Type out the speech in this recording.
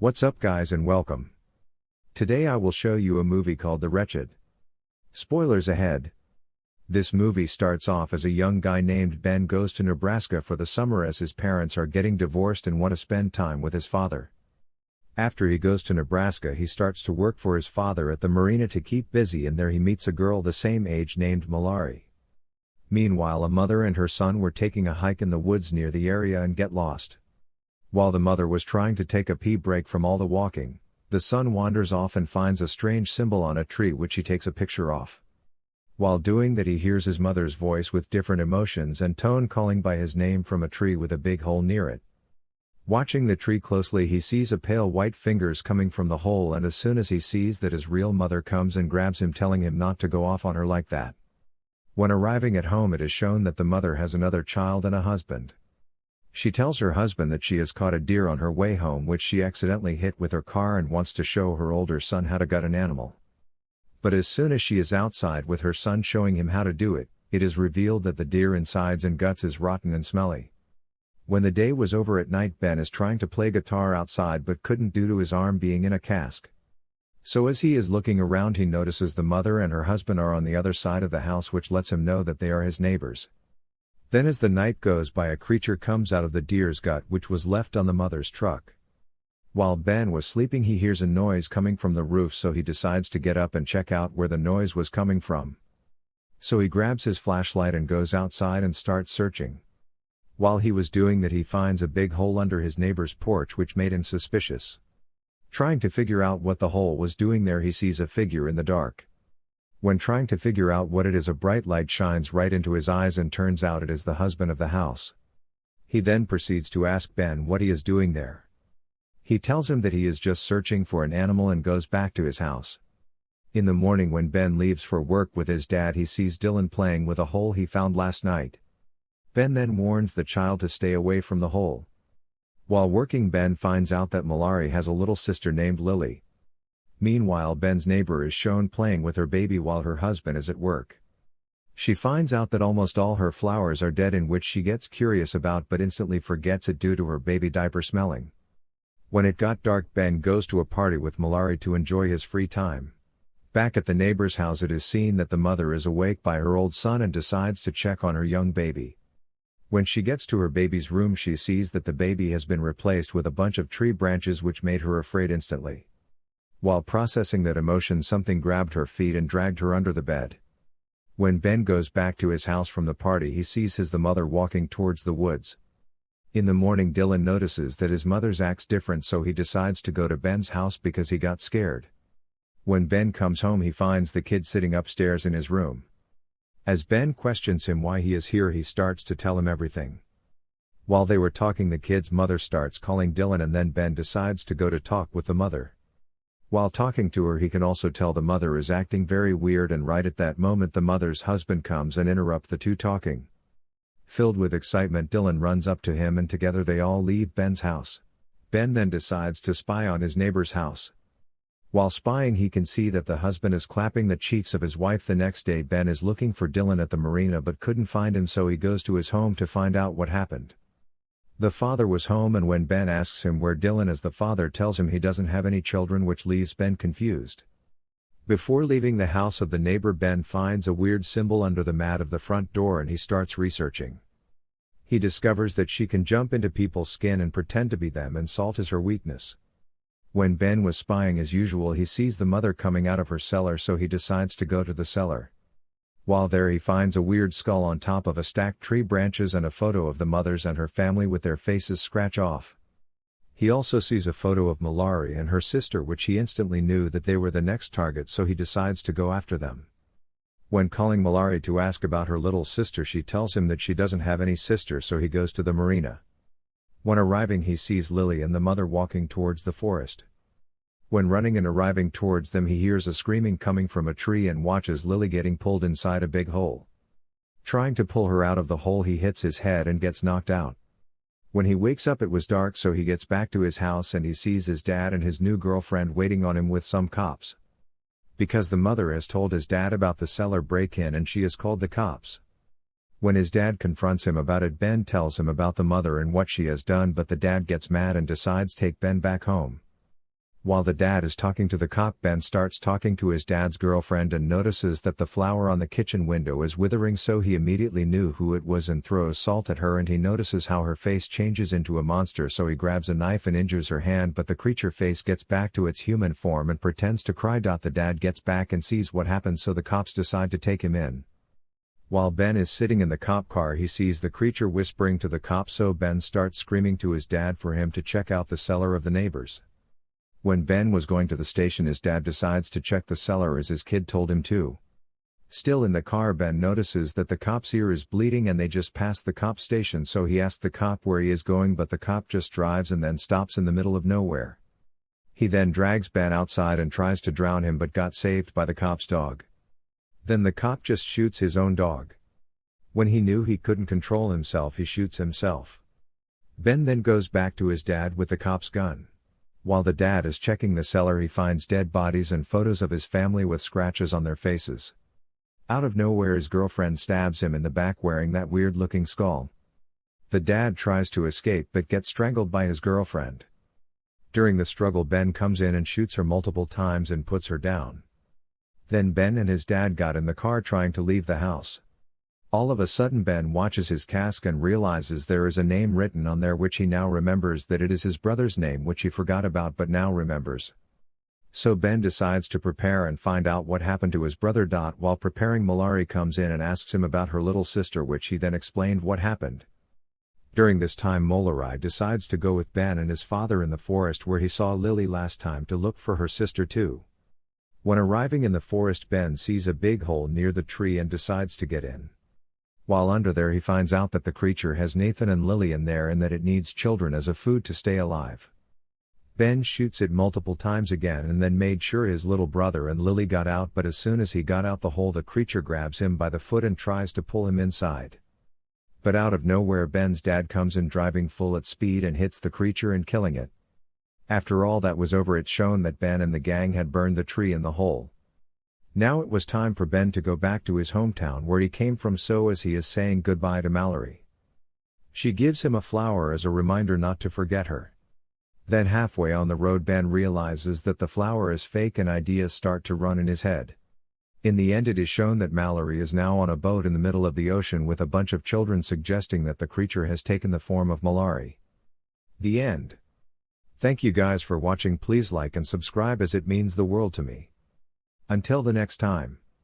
What's up guys and welcome. Today I will show you a movie called The Wretched. Spoilers ahead. This movie starts off as a young guy named Ben goes to Nebraska for the summer as his parents are getting divorced and want to spend time with his father. After he goes to Nebraska he starts to work for his father at the marina to keep busy and there he meets a girl the same age named Mallory. Meanwhile a mother and her son were taking a hike in the woods near the area and get lost. While the mother was trying to take a pee break from all the walking, the son wanders off and finds a strange symbol on a tree which he takes a picture of. While doing that he hears his mother's voice with different emotions and tone calling by his name from a tree with a big hole near it. Watching the tree closely he sees a pale white fingers coming from the hole and as soon as he sees that his real mother comes and grabs him telling him not to go off on her like that. When arriving at home it is shown that the mother has another child and a husband. She tells her husband that she has caught a deer on her way home which she accidentally hit with her car and wants to show her older son how to gut an animal. But as soon as she is outside with her son showing him how to do it, it is revealed that the deer insides and guts is rotten and smelly. When the day was over at night Ben is trying to play guitar outside but couldn't due to his arm being in a cask. So as he is looking around he notices the mother and her husband are on the other side of the house which lets him know that they are his neighbors. Then as the night goes by a creature comes out of the deer's gut which was left on the mother's truck. While Ben was sleeping he hears a noise coming from the roof so he decides to get up and check out where the noise was coming from. So he grabs his flashlight and goes outside and starts searching. While he was doing that he finds a big hole under his neighbor's porch which made him suspicious. Trying to figure out what the hole was doing there he sees a figure in the dark. When trying to figure out what it is a bright light shines right into his eyes and turns out it is the husband of the house. He then proceeds to ask Ben what he is doing there. He tells him that he is just searching for an animal and goes back to his house. In the morning when Ben leaves for work with his dad he sees Dylan playing with a hole he found last night. Ben then warns the child to stay away from the hole. While working Ben finds out that Mallory has a little sister named Lily. Meanwhile Ben's neighbor is shown playing with her baby while her husband is at work. She finds out that almost all her flowers are dead in which she gets curious about but instantly forgets it due to her baby diaper smelling. When it got dark Ben goes to a party with Mallory to enjoy his free time. Back at the neighbor's house it is seen that the mother is awake by her old son and decides to check on her young baby. When she gets to her baby's room she sees that the baby has been replaced with a bunch of tree branches which made her afraid instantly. While processing that emotion something grabbed her feet and dragged her under the bed. When Ben goes back to his house from the party he sees his the mother walking towards the woods. In the morning Dylan notices that his mother's acts different so he decides to go to Ben's house because he got scared. When Ben comes home he finds the kid sitting upstairs in his room. As Ben questions him why he is here he starts to tell him everything. While they were talking the kid's mother starts calling Dylan and then Ben decides to go to talk with the mother. While talking to her he can also tell the mother is acting very weird and right at that moment the mother's husband comes and interrupt the two talking. Filled with excitement Dylan runs up to him and together they all leave Ben's house. Ben then decides to spy on his neighbor's house. While spying he can see that the husband is clapping the cheeks of his wife the next day Ben is looking for Dylan at the marina but couldn't find him so he goes to his home to find out what happened. The father was home and when Ben asks him where Dylan is the father tells him he doesn't have any children which leaves Ben confused. Before leaving the house of the neighbor Ben finds a weird symbol under the mat of the front door and he starts researching. He discovers that she can jump into people's skin and pretend to be them and salt is her weakness. When Ben was spying as usual he sees the mother coming out of her cellar so he decides to go to the cellar. While there he finds a weird skull on top of a stacked tree branches and a photo of the mothers and her family with their faces scratch off. He also sees a photo of Mallory and her sister which he instantly knew that they were the next target so he decides to go after them. When calling Mallory to ask about her little sister she tells him that she doesn't have any sister so he goes to the marina. When arriving he sees Lily and the mother walking towards the forest. When running and arriving towards them he hears a screaming coming from a tree and watches Lily getting pulled inside a big hole. Trying to pull her out of the hole he hits his head and gets knocked out. When he wakes up it was dark so he gets back to his house and he sees his dad and his new girlfriend waiting on him with some cops. Because the mother has told his dad about the cellar break-in and she has called the cops. When his dad confronts him about it Ben tells him about the mother and what she has done but the dad gets mad and decides take Ben back home. While the dad is talking to the cop, Ben starts talking to his dad's girlfriend and notices that the flower on the kitchen window is withering, so he immediately knew who it was and throws salt at her. And he notices how her face changes into a monster, so he grabs a knife and injures her hand. But the creature face gets back to its human form and pretends to cry. The dad gets back and sees what happens, so the cops decide to take him in. While Ben is sitting in the cop car, he sees the creature whispering to the cop so Ben starts screaming to his dad for him to check out the cellar of the neighbors. When Ben was going to the station, his dad decides to check the cellar as his kid told him to. Still in the car, Ben notices that the cop's ear is bleeding and they just passed the cop station, so he asks the cop where he is going, but the cop just drives and then stops in the middle of nowhere. He then drags Ben outside and tries to drown him but got saved by the cop's dog. Then the cop just shoots his own dog. When he knew he couldn't control himself, he shoots himself. Ben then goes back to his dad with the cop's gun. While the dad is checking the cellar, he finds dead bodies and photos of his family with scratches on their faces. Out of nowhere, his girlfriend stabs him in the back wearing that weird looking skull. The dad tries to escape but gets strangled by his girlfriend. During the struggle, Ben comes in and shoots her multiple times and puts her down. Then Ben and his dad got in the car trying to leave the house. All of a sudden Ben watches his cask and realizes there is a name written on there which he now remembers that it is his brother's name which he forgot about but now remembers. So Ben decides to prepare and find out what happened to his brother. Dot. While preparing Mallory comes in and asks him about her little sister which he then explained what happened. During this time Mallory decides to go with Ben and his father in the forest where he saw Lily last time to look for her sister too. When arriving in the forest Ben sees a big hole near the tree and decides to get in. While under there he finds out that the creature has Nathan and Lily in there and that it needs children as a food to stay alive. Ben shoots it multiple times again and then made sure his little brother and Lily got out but as soon as he got out the hole the creature grabs him by the foot and tries to pull him inside. But out of nowhere Ben's dad comes in driving full at speed and hits the creature and killing it. After all that was over it's shown that Ben and the gang had burned the tree in the hole. Now it was time for Ben to go back to his hometown where he came from so as he is saying goodbye to Mallory. She gives him a flower as a reminder not to forget her. Then halfway on the road Ben realizes that the flower is fake and ideas start to run in his head. In the end it is shown that Mallory is now on a boat in the middle of the ocean with a bunch of children suggesting that the creature has taken the form of Mallory. The end. Thank you guys for watching please like and subscribe as it means the world to me. Until the next time.